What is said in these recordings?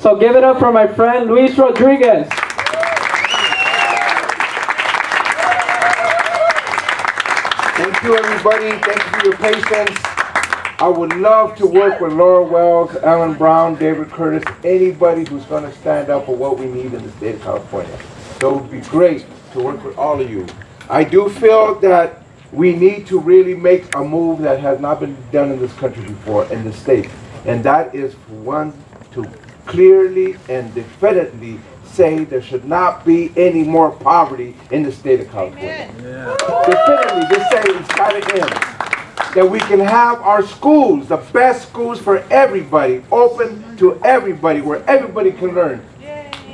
So give it up for my friend Luis Rodriguez. Thank you, everybody. Thank you for your patience. I would love to work with Laura Wells, Alan Brown, David Curtis, anybody who's going to stand up for what we need in the state of California. So it would be great to work with all of you. I do feel that we need to really make a move that has not been done in this country before, in the state. And that is one, to clearly and definitely say there should not be any more poverty in the state of California. Definitely, just say it's gotta end. That we can have our schools, the best schools for everybody, open to everybody, where everybody can learn.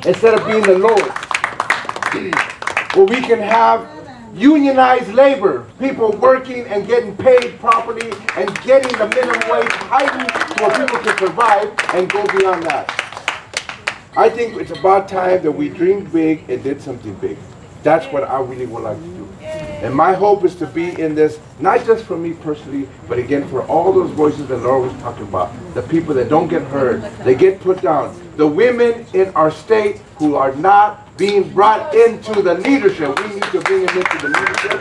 Instead of being the lowest. Where we can have unionized labor, people working and getting paid properly and getting the minimum wage heightened so people can survive and go beyond that. I think it's about time that we dreamed big and did something big. That's what I really would like to do. And my hope is to be in this, not just for me personally, but again for all those voices that Laura was talking about. The people that don't get heard, they get put down. The women in our state who are not being brought into the leadership. We need to bring them into the leadership.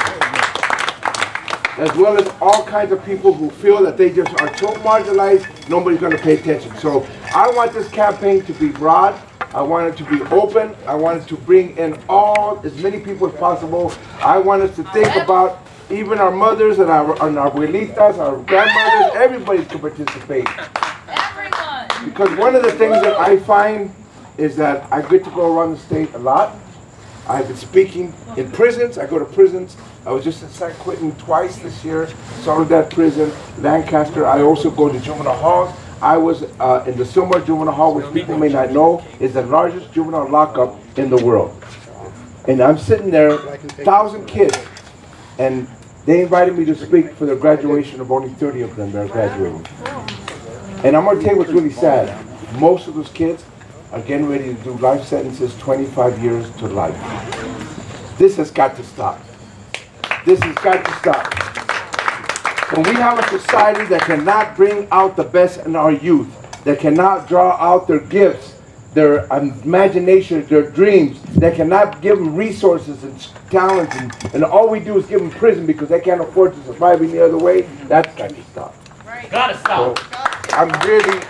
As well as all kinds of people who feel that they just are so marginalized, nobody's going to pay attention. So I want this campaign to be broad. I want it to be open. I want it to bring in all, as many people as possible. I want us to think about even our mothers and our, and our abuelitas, our grandmothers, everybody to participate. Everyone. Because one of the things that I find is that I get to go around the state a lot. I've been speaking in prisons. I go to prisons. I was just in San Quentin twice this year, Soledad Prison, Lancaster. I also go to juvenile halls. I was uh, in the Sylmar Juvenile Hall, which people may not know is the largest juvenile lockup in the world. And I'm sitting there, thousand kids, and they invited me to speak for their graduation of only 30 of them that are graduating. And I'm gonna tell you what's really sad. Most of those kids are getting ready to do life sentences, 25 years to life. This has got to stop. This has got to stop. When we have a society that cannot bring out the best in our youth, that cannot draw out their gifts, their imagination, their dreams, that cannot give them resources and talents, and, and all we do is give them prison because they can't afford to survive any other way, that's got to stop. Gotta So stop. I'm really,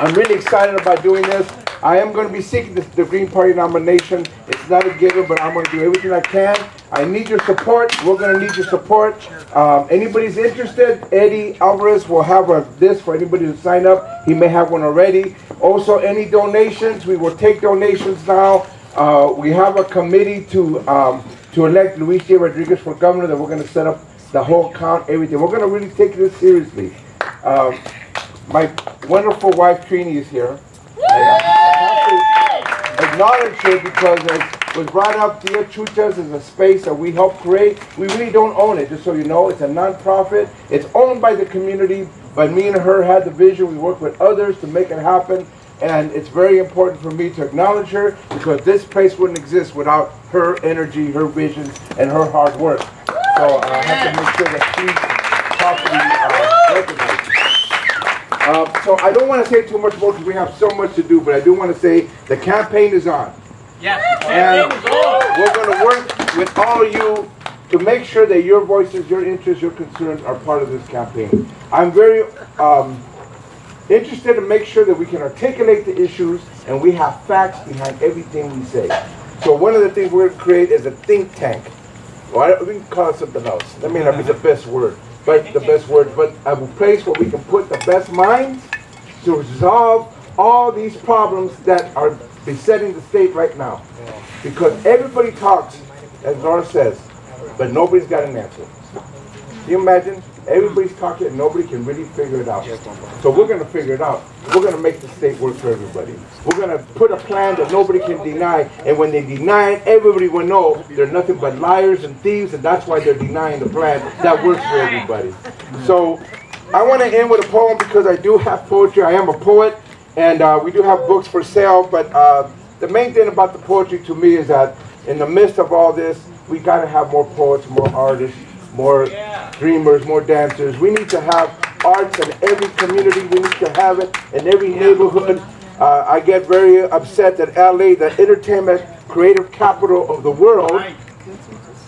I'm really excited about doing this. I am going to be seeking the, the Green Party nomination. It's not a given, but I'm going to do everything I can. I need your support. We're going to need your support. Um, anybody's interested, Eddie Alvarez will have a, this for anybody to sign up. He may have one already. Also, any donations, we will take donations now. Uh, we have a committee to um, to elect Luis J. Rodriguez for governor that we're going to set up the whole count, everything. We're going to really take this seriously. Um, my wonderful wife Trini is here. Have to acknowledge her because as was brought up, Tia Chucha's is a space that we help create. We really don't own it, just so you know. It's a nonprofit. It's owned by the community, but me and her had the vision. We work with others to make it happen. And it's very important for me to acknowledge her because this place wouldn't exist without her energy, her vision, and her hard work. So uh, I have to make sure that she's properly uh. Uh, so I don't want to say too much more because we have so much to do, but I do want to say the campaign is on. Yeah. And is on. we're going to work with all of you to make sure that your voices, your interests, your concerns are part of this campaign. I'm very um, interested to make sure that we can articulate the issues and we have facts behind everything we say. So one of the things we're going to create is a think tank. Well, we can call it something else. That may not be the best word, but the best word, but a place where we can put the best minds to resolve all these problems that are besetting the state right now. Because everybody talks, as Laura says, but nobody's got an answer. Can you imagine? Everybody's talking and nobody can really figure it out. So we're gonna figure it out. We're gonna make the state work for everybody. We're gonna put a plan that nobody can deny, and when they deny it, everybody will know they're nothing but liars and thieves, and that's why they're denying the plan that works for everybody. So I wanna end with a poem because I do have poetry. I am a poet, and uh, we do have books for sale, but uh, the main thing about the poetry to me is that in the midst of all this, we gotta have more poets, more artists, more dreamers, more dancers. We need to have arts in every community. We need to have it in every neighborhood. Uh, I get very upset that LA, the entertainment creative capital of the world,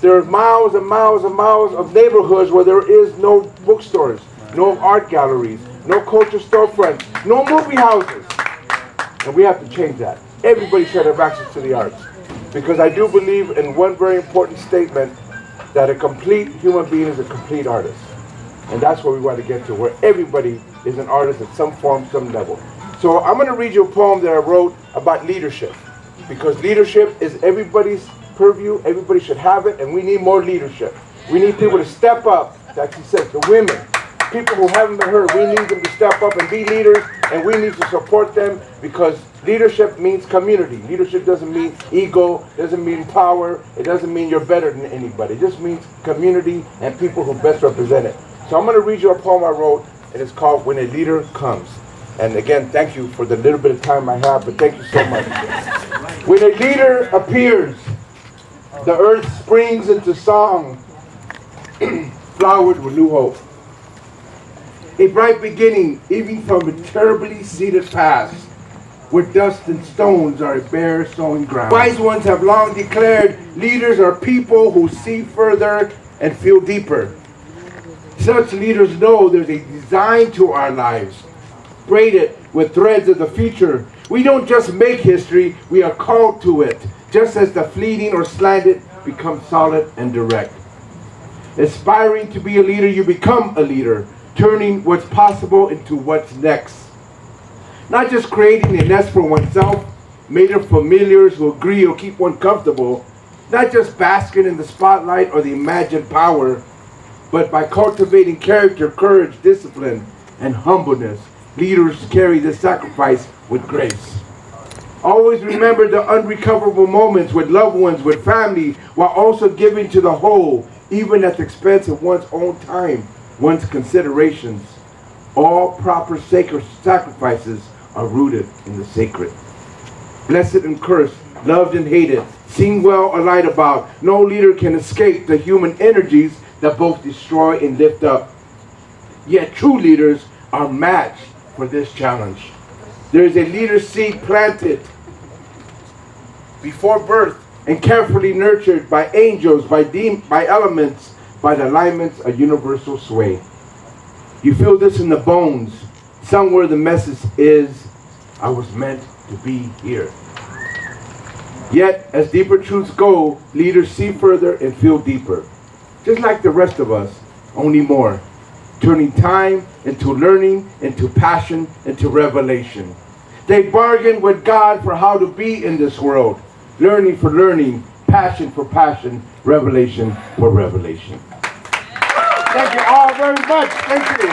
there's miles and miles and miles of neighborhoods where there is no bookstores, no art galleries, no culture storefronts, no movie houses. And we have to change that. Everybody should have access to the arts. Because I do believe in one very important statement that a complete human being is a complete artist. And that's where we want to get to, where everybody is an artist at some form, some level. So I'm going to read you a poem that I wrote about leadership. Because leadership is everybody's purview, everybody should have it, and we need more leadership. We need people to step up, like you said, the women, people who haven't been heard, we need them to step up and be leaders, and we need to support them because leadership means community. Leadership doesn't mean ego, doesn't mean power, it doesn't mean you're better than anybody. It just means community and people who best represent it. So I'm going to read you a poem I wrote, and it's called When a Leader Comes. And again, thank you for the little bit of time I have, but thank you so much. when a leader appears, the earth springs into song, flowered with new hope. A bright beginning, even from a terribly seeded past, where dust and stones are a bare sowing ground. Wise ones have long declared leaders are people who see further and feel deeper. Such leaders know there's a design to our lives, braided with threads of the future. We don't just make history, we are called to it, just as the fleeting or slanted become solid and direct. Aspiring to be a leader, you become a leader, turning what's possible into what's next. Not just creating a nest for oneself, made of familiars who agree or keep one comfortable, not just basking in the spotlight or the imagined power, but by cultivating character, courage, discipline, and humbleness, leaders carry this sacrifice with grace. Always remember the unrecoverable moments with loved ones, with family, while also giving to the whole, even at the expense of one's own time, one's considerations. All proper sacred sacrifices are rooted in the sacred. Blessed and cursed, loved and hated, seen well or lied about, no leader can escape the human energies that both destroy and lift up. Yet true leaders are matched for this challenge. There is a leader seed planted before birth and carefully nurtured by angels, by, by elements, by the alignments of universal sway. You feel this in the bones. Somewhere the message is, I was meant to be here. Yet, as deeper truths go, leaders see further and feel deeper. Just like the rest of us, only more. Turning time into learning, into passion, into revelation. They bargain with God for how to be in this world. Learning for learning, passion for passion, revelation for revelation. Thank you all very much. Thank you.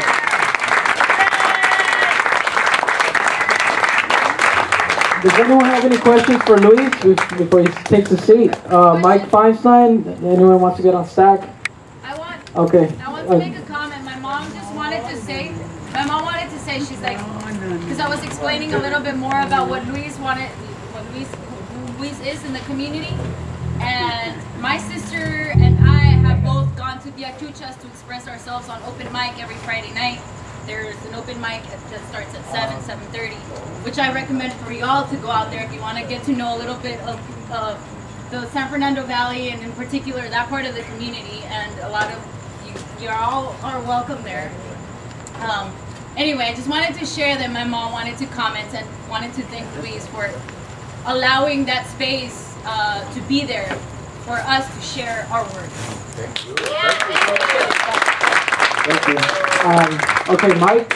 Does anyone have any questions for Luis before he takes a seat? Uh, Mike Feinstein, anyone wants to get on stack? I want, Okay. I want Uh, to make a comment. My mom just wanted to say, my mom wanted to say, she's like, because I was explaining a little bit more about what Luis wanted, what Luis, Luis is in the community. And my sister and I have both gone to Tia Chucha's to express ourselves on open mic every Friday night. There's an open mic that starts at 7, 7.30, which I recommend for y'all to go out there if you want to get to know a little bit of, of the San Fernando Valley and in particular that part of the community and a lot of you, you're all are welcome there. Um, anyway, I just wanted to share that my mom wanted to comment and wanted to thank Luis for allowing that space uh, to be there for us to share our words. Thank you. Um, okay, Mike.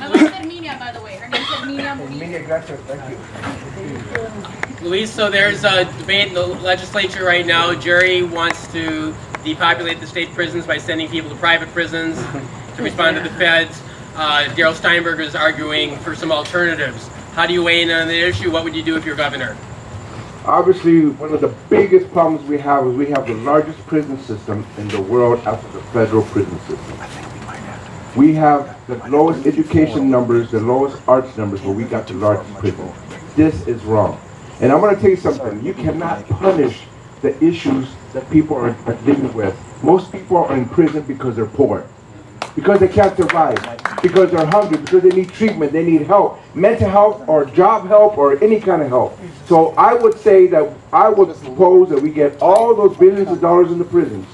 My mom's Herminia, by the way. Her name's Herminia Mujiz. Emilia, gracias. Thank you. Luis, so there's a debate in the legislature right now. Jerry wants to depopulate the state prisons by sending people to private prisons to respond to the feds. Uh, Darrell Steinberg is arguing for some alternatives. How do you weigh in on the issue? What would you do if you're governor? Obviously, one of the biggest problems we have is we have the largest prison system in the world after the federal prison system. We have the lowest education numbers, the lowest arts numbers, but we got the largest prison. This is wrong. And I'm going to tell you something. You cannot punish the issues that people are, are living with. Most people are in prison because they're poor, because they can't survive. Because they're hungry, because they need treatment, they need help, mental health or job help or any kind of help. So I would say that I would propose that we get all those billions of dollars in the prisons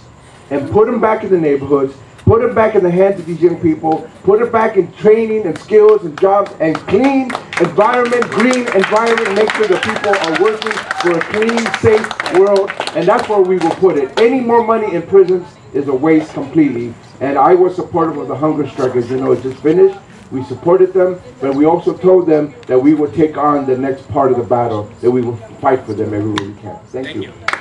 and put them back in the neighborhoods, put it back in the hands of these young people, put it back in training and skills and jobs and clean environment, green environment, make sure the people are working for a clean, safe world, and that's where we will put it. Any more money in prisons is a waste completely, and I was supportive of the hunger strike, as you know, it just finished. We supported them, but we also told them that we would take on the next part of the battle, that we will fight for them everywhere we can. Thank Thank you. you.